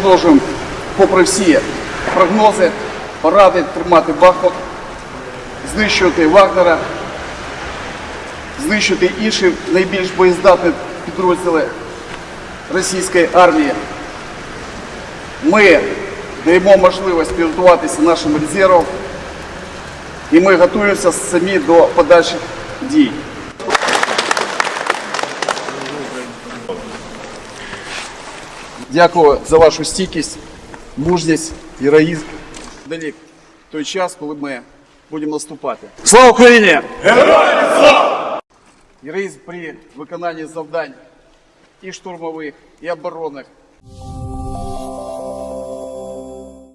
продовжуємо, попри всі прогнози, поради тримати Бахмут, знищувати Вагнера, знищити інші найбільш боєздатні підрозділи російської армії. Ми даємо можливість підготуватися нашим резервам, і ми готуємося самі до подальших дій. Дякую за вашу стійкість, мужність, героїзм. Далі той час, коли ми будемо наступати. Слава Україні! Героям слава! Героїзм при виконанні завдань і штурмових, і оборонних,